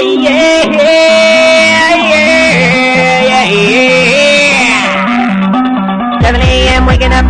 yeah, yeah, yeah, yeah. 7 a.m. waking up